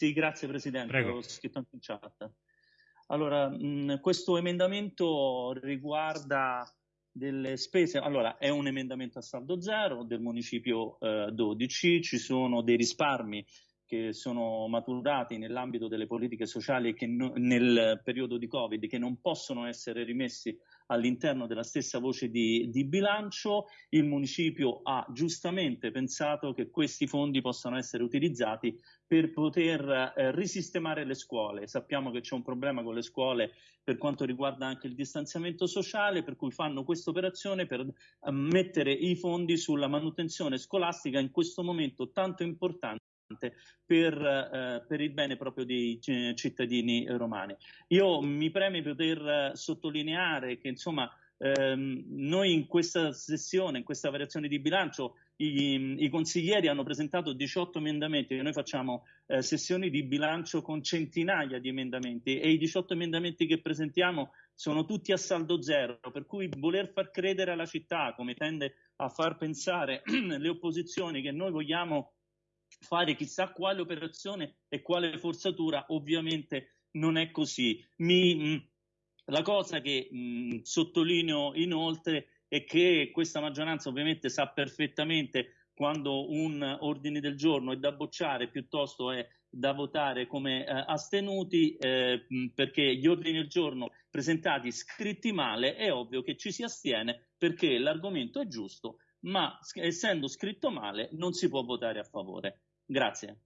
Sì, grazie Presidente, Prego. l'ho scritto anche in chat. Allora, mh, questo emendamento riguarda delle spese, allora è un emendamento a saldo zero del municipio eh, 12, ci sono dei risparmi che sono maturati nell'ambito delle politiche sociali che no- nel periodo di Covid che non possono essere rimessi all'interno della stessa voce di, di bilancio. Il municipio ha giustamente pensato che questi fondi possano essere utilizzati per poter eh, risistemare le scuole. Sappiamo che c'è un problema con le scuole per quanto riguarda anche il distanziamento sociale, per cui fanno questa operazione per eh, mettere i fondi sulla manutenzione scolastica in questo momento tanto importante per, eh, per, il bene proprio dei c- cittadini romani. Io mi preme poter eh, sottolineare che insomma ehm, noi in questa sessione, in questa variazione di bilancio, i, i consiglieri hanno presentato 18 emendamenti, noi facciamo eh, sessioni di bilancio con centinaia di emendamenti e i 18 emendamenti che presentiamo sono tutti a saldo zero, per cui voler far credere alla città, come tende a far pensare le opposizioni, che noi vogliamo fare chissà quale operazione e quale forzatura, ovviamente non è così. Mi, mh, la cosa che mh, sottolineo inoltre è che questa maggioranza ovviamente sa perfettamente quando un ordine del giorno è da bocciare piuttosto è da votare come eh, astenuti eh, perché gli ordini del giorno presentati scritti male è ovvio che ci si astiene perché l'argomento è giusto ma essendo scritto male non si può votare a favore. Grazie.